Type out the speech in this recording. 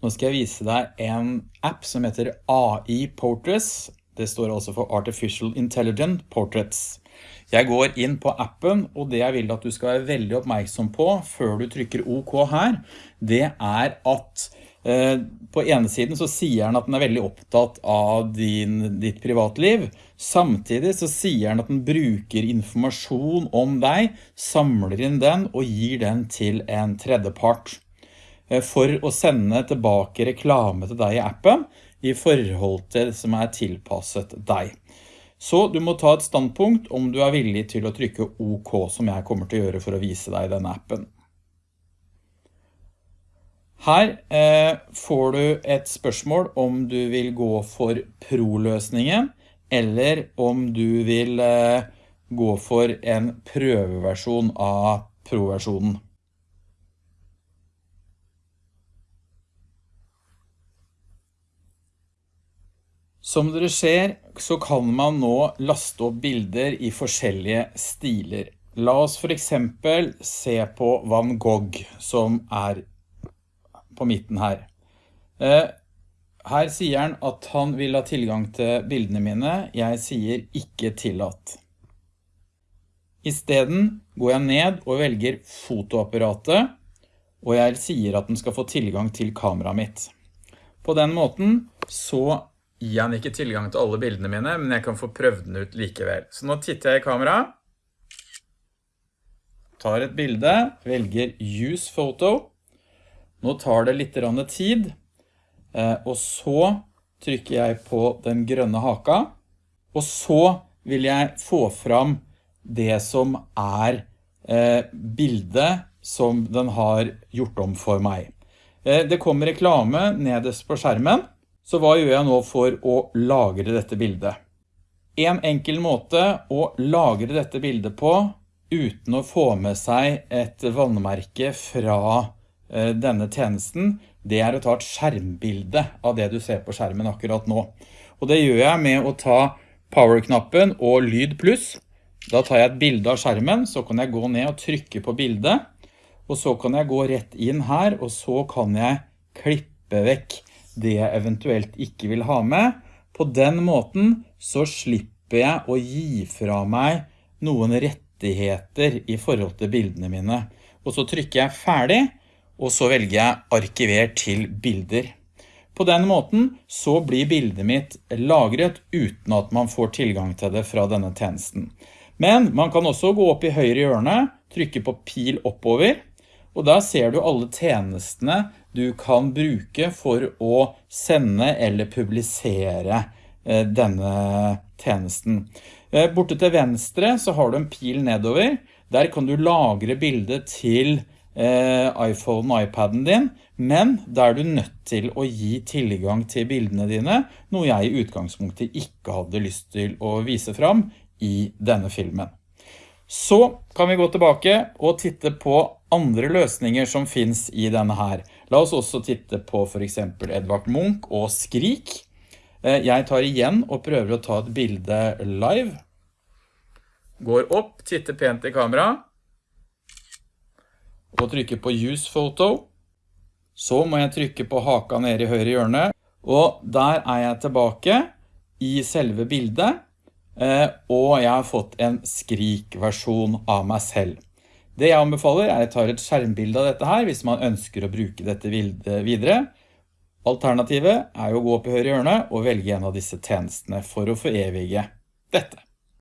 Nå skal jeg vise deg en app som heter AI Portraits. Det står altså for Artificial Intelligent Portraits. Jeg går inn på appen, og det jeg vil at du skal være veldig oppmerksom på før du trykker OK her, det er at eh, på ene siden så sier den at den er veldig opptatt av din, ditt privatliv. Samtidig så sier den at den bruker informasjon om deg, samler inn den og gir den til en tredjepart. Eh, for å sende tilbake reklame til deg i appen i forhold til det som er tilpasset deg. Så du må ta et standpunkt om du er villig til å trykke OK, som jeg kommer til å gjøre for å vise deg denne appen. Her eh, får du et spørsmål om du vil gå for Pro-løsningen, eller om du vil eh, gå for en prøveversjon av Pro-versjonen. Som dere ser så kan man nå laste opp bilder i forskjellige stiler. La oss for eksempel se på Van Gogh som er på midten her. Eh, her sier han at han vil ha tilgang til bildene mine. Jeg sier ikke tillatt. I stedet går jeg ned og velger fotoapparatet, og jeg sier at den skal få tilgang til kameraet mitt. På den måten så gir han ikke tilgang til alle bildene mine, men jeg kan få prøvd den ut likevel. Så nå titter jeg i kamera, tar et bilde, velger Use Photo. Nå tar det litt tid, eh, og så trykker jeg på den grønne haka, og så vil jeg få fram det som er eh, bildet som den har gjort om for meg. Eh, det kommer reklame nederst på skjermen, så hva gjør jeg nå for å lagre dette bildet? En enkel måte å lagre dette bildet på uten å få med seg et vannmerke fra eh, denne tjenesten, det er å ta et skjermbilde av det du ser på skjermen akkurat nå. Og det gjør jeg med å ta power-knappen og lyd pluss. Da tar jeg et bilde av skjermen, så kan jeg gå ned og trykke på bildet, og så kan jeg gå rett inn her, og så kan jeg klippe vekk det jeg eventuelt ikke vil ha med. På den måten så slipper jeg å gi fra meg noen rettigheter i forhold til bildene mine. Og så trykker jeg ferdig, og så velger jeg arkiver til bilder. På den måten så blir bildet mitt lagret uten at man får tilgang til det fra denne tjenesten. Men man kan også gå opp i høyre hjørne, trykke på pil oppover, og da ser du alle tjenestene du kan bruke for å sende eller publisere eh, denne tjenesten. Eh, borte til venstre så har du en pil nedover. Der kan du lagre bildet til eh, iPhone og iPaden din, men der er du nødt til å gi tilgang til bildene dine, noe jeg i utgangspunktet ikke hadde lyst til å vise fram i denne filmen. Så kan vi gå tilbake og titte på andre løsninger som finns i denne her. La oss også titte på for eksempel Edvard Munch og Skrik. Eh, jeg tar igjen og prøver å ta et bilde live. Går opp, titter pent i kamera. Og trykker på Use Photo. Så må jeg trykke på haka nede i høyre hjørne. Og der er jeg tilbake i selve bildet. Eh, og jeg har fått en skrik-versjon av meg selv. Det jeg anbefaler er å ta et skjermbilde av dette her hvis man ønsker å bruke dette videre. Alternativet er å gå opp i høyre hjørne og velge en av disse tjenestene for å forevige dette.